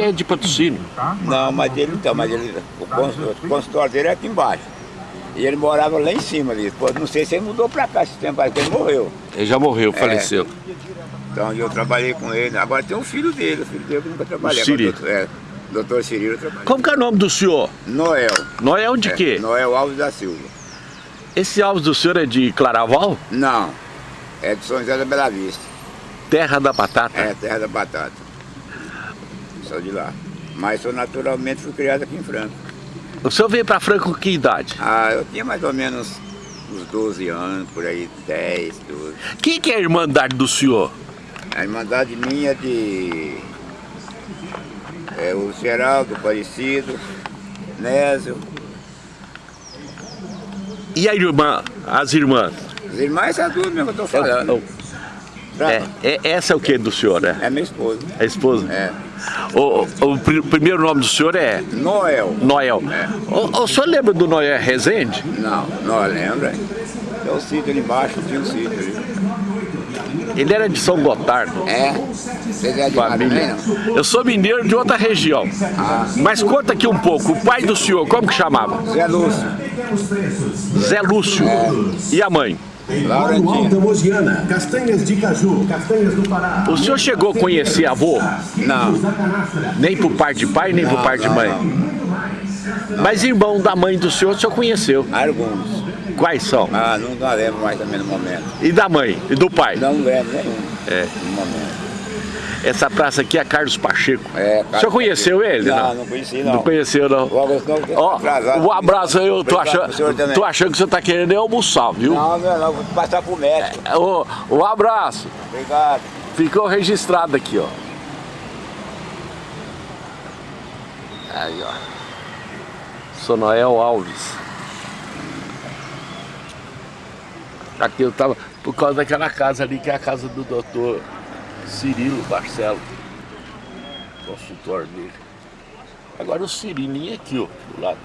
É de patrocínio. Não, mas ele então, mas ele, o consultório, o consultório dele é aqui embaixo. E ele morava lá em cima ali. Pô, não sei se ele mudou pra cá esse tempo aí, porque ele morreu. Ele já morreu, faleceu. Então eu trabalhei com ele. Agora tem um filho dele, o filho dele que nunca trabalhei. O Cirilo. Doutor- É, doutor Cirilo eu trabalhei. Como que é o nome do senhor? Noel. Noel de É, quê? Noel Alves da Silva. Esse Alves do senhor é de Claraval? Não, é de São José da Bela Vista. Terra da Batata. É, terra da batata. Sou de lá. Mas eu naturalmente fui criado aqui em Franca. O senhor veio pra Franca com que idade? Ah, eu tinha mais ou menos uns 12 anos, por aí, 10, 12. Quem que é a irmandade do senhor? A irmandade minha de... É o Geraldo, Aparecido, Nésio. E a irmã, as irmãs? As irmãs, essas duas mesmo que eu tô falando. Pra- É, é, essa é o que do senhor, né? É minha esposa. A esposa? É. O, o- o pri- primeiro nome do senhor é Noel. Noel. O, o senhor lembra do Noel Rezende? Não, não lembra. Tem o sítio ali embaixo, tinha um sítio ali. Ele era de São Gotardo. É? Você é de também, Família. Eu sou mineiro de outra região. Mas conta aqui um pouco. O pai do senhor, como que chamava? Zé Lúcio. Zé Lúcio. E a mãe? Laurentina. Alta castanhas de caju, castanhas do Pará. O senhor chegou a conhecer avô? Não. Nem por parte de pai, nem por parte de mãe? Mas irmão da mãe do senhor, o senhor conheceu. Alguns. Quais são? Ah, não, não lembro mais também no momento. E da mãe? E do pai? Não lembro nenhum. É. No momento. Essa praça aqui é Carlos Pacheco. É, o senhor conheceu ele? Não, não conheci não. Não conheceu, não. O Augusto não, Ó, atrasado. um abraço aí, eu tô achando, tô achando que você tá querendo é almoçar, viu? Não, não, não, vou passar pro médico. Ô, um abraço. Obrigado. Ficou registrado aqui, ó. Aí, ó. Sou Noel Alves. Aqui eu tava por causa daquela casa ali, que é a casa do doutor Cirilo Barcelo. Consultório dele. Agora o Cirilinho aqui, ó, do lado.